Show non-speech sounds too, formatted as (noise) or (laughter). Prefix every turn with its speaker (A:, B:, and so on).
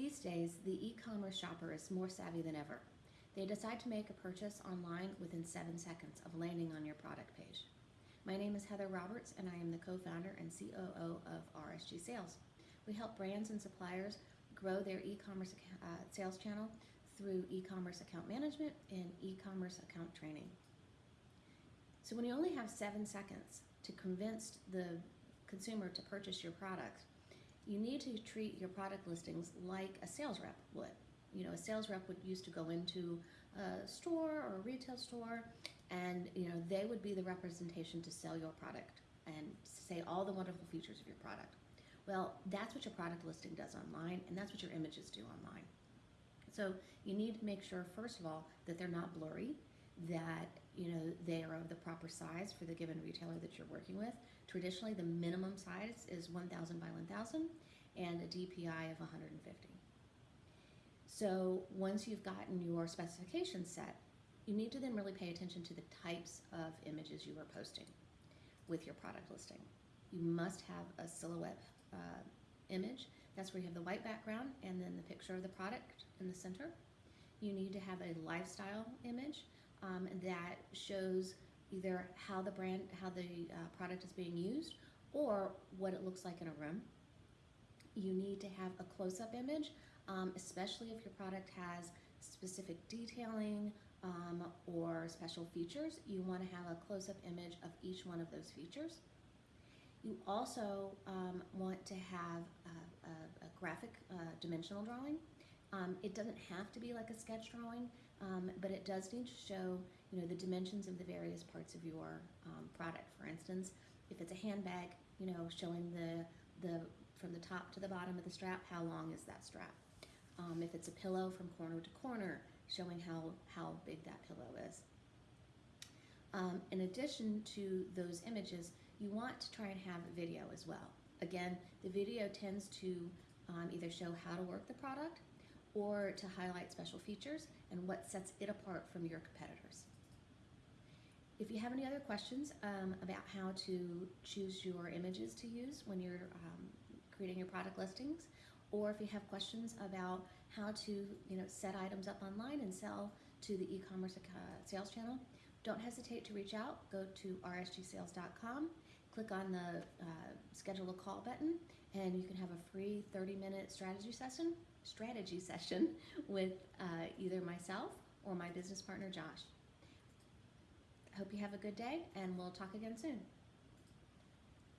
A: These days, the e-commerce shopper is more savvy than ever. They decide to make a purchase online within seven seconds of landing on your product page. My name is Heather Roberts, and I am the co-founder and COO of RSG Sales. We help brands and suppliers grow their e-commerce uh, sales channel through e-commerce account management and e-commerce account training. So when you only have seven seconds to convince the consumer to purchase your product, you need to treat your product listings like a sales rep would. You know, a sales rep would used to go into a store or a retail store and you know they would be the representation to sell your product and say all the wonderful features of your product. Well, that's what your product listing does online and that's what your images do online. So you need to make sure, first of all, that they're not blurry, that you know they are of the proper size for the given retailer that you're working with. Traditionally, the minimum size is 1,000 by 1,000 and a DPI of 150. So once you've gotten your specifications set, you need to then really pay attention to the types of images you are posting with your product listing. You must have a silhouette uh, image. That's where you have the white background and then the picture of the product in the center. You need to have a lifestyle image um, that shows either how the brand, how the uh, product is being used or what it looks like in a room. You need to have a close-up image, um, especially if your product has specific detailing um, or special features. You want to have a close-up image of each one of those features. You also um, want to have a, a, a graphic uh, dimensional drawing. Um, it doesn't have to be like a sketch drawing, um, but does need to show you know, the dimensions of the various parts of your um, product. For instance, if it's a handbag, you know, showing the, the from the top to the bottom of the strap, how long is that strap? Um, if it's a pillow from corner to corner, showing how, how big that pillow is. Um, in addition to those images, you want to try and have a video as well. Again, the video tends to um, either show how to work the product or to highlight special features and what sets it apart from your competitors. If you have any other questions um, about how to choose your images to use when you're um, creating your product listings, or if you have questions about how to you know, set items up online and sell to the e-commerce uh, sales channel, don't hesitate to reach out. Go to rsgsales.com, click on the uh, schedule a call button, and you can have a free 30-minute strategy session strategy session (laughs) with uh, either myself or my business partner, Josh. Hope you have a good day, and we'll talk again soon.